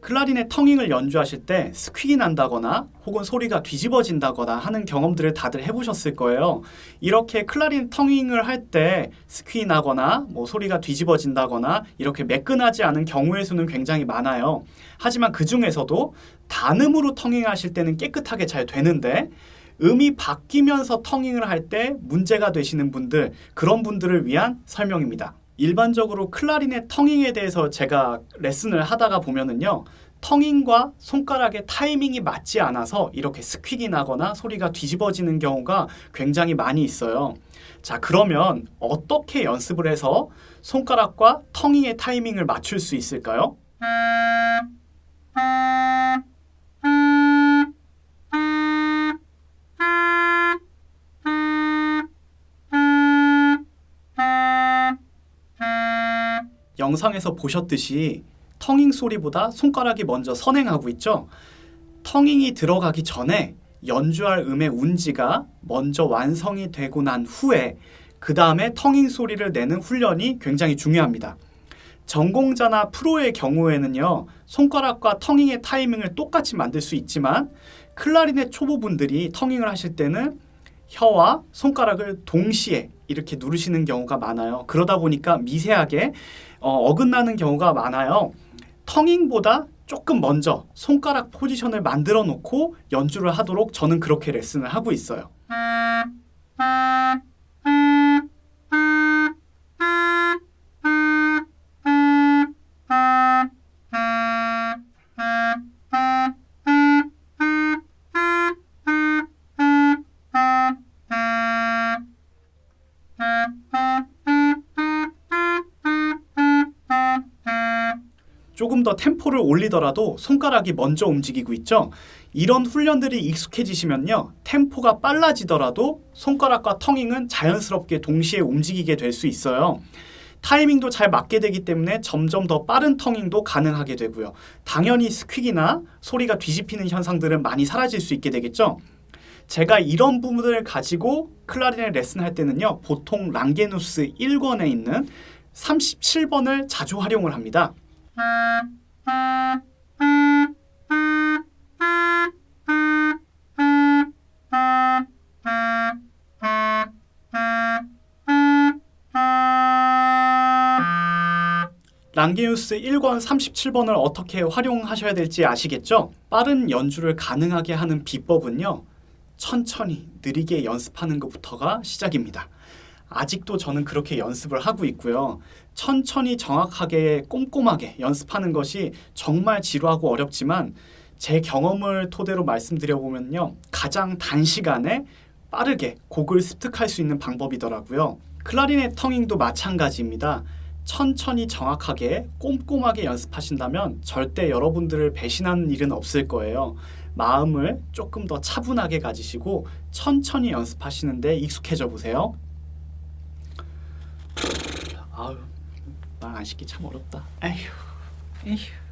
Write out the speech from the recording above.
클라리넷 텅잉을 연주하실 때 스퀴기 난다거나 혹은 소리가 뒤집어진다거나 하는 경험들을 다들 해보셨을 거예요. 이렇게 클라리넷 텅잉을 할 때 스퀴 나거나 뭐 소리가 뒤집어진다거나 이렇게 매끈하지 않은 경우의 수는 굉장히 많아요. 하지만 그 중에서도 단음으로 텅잉하실 때는 깨끗하게 잘 되는데 음이 바뀌면서 텅잉을 할 때 문제가 되시는 분들 그런 분들을 위한 설명입니다. 일반적으로 클라리넷 텅잉에 대해서 제가 레슨을 하다가 보면은요. 텅잉과 손가락의 타이밍이 맞지 않아서 이렇게 스퀴기 나거나 소리가 뒤집어지는 경우가 굉장히 많이 있어요. 자, 그러면 어떻게 연습을 해서 손가락과 텅잉의 타이밍을 맞출 수 있을까요? 영상에서 보셨듯이 텅잉 소리보다 손가락이 먼저 선행하고 있죠. 텅잉이 들어가기 전에 연주할 음의 운지가 먼저 완성이 되고 난 후에 그 다음에 텅잉 소리를 내는 훈련이 굉장히 중요합니다. 전공자나 프로의 경우에는요 손가락과 텅잉의 타이밍을 똑같이 만들 수 있지만 클라리넷 초보분들이 텅잉을 하실 때는 혀와 손가락을 동시에 이렇게 누르시는 경우가 많아요. 그러다 보니까 미세하게 어, 긋나는 경우가 많아요. 텅잉보다 조금 먼저 손가락 포지션을 만들어 놓고 연주를 하도록 저는 그렇게 레슨을 하고 있어요. 조금 더 템포를 올리더라도 손가락이 먼저 움직이고 있죠. 이런 훈련들이 익숙해지시면요. 템포가 빨라지더라도 손가락과 텅잉은 자연스럽게 동시에 움직이게 될 수 있어요. 타이밍도 잘 맞게 되기 때문에 점점 더 빠른 텅잉도 가능하게 되고요. 당연히 스퀵이나 소리가 뒤집히는 현상들은 많이 사라질 수 있게 되겠죠. 제가 이런 부분을 가지고 클라리넷 레슨할 때는요. 보통 랑게누스 1권에 있는 37번을 자주 활용을 합니다. 랑게우스 1권 37번을 어떻게 활용하셔야 될지 아시겠죠? 빠른 연주를 가능하게 하는 비법은요. 천천히 느리게 연습하는 것부터가 시작입니다. 아직도 저는 그렇게 연습을 하고 있고요. 천천히 정확하게 꼼꼼하게 연습하는 것이 정말 지루하고 어렵지만 제 경험을 토대로 말씀드려보면요. 가장 단시간에 빠르게 곡을 습득할 수 있는 방법이더라고요. 클라리넷 텅잉도 마찬가지입니다. 천천히 정확하게 꼼꼼하게 연습하신다면 절대 여러분들을 배신하는 일은 없을 거예요. 마음을 조금 더 차분하게 가지시고 천천히 연습하시는데 익숙해져 보세요. 아유 말 안 시키 참 어렵다. 에휴 에휴.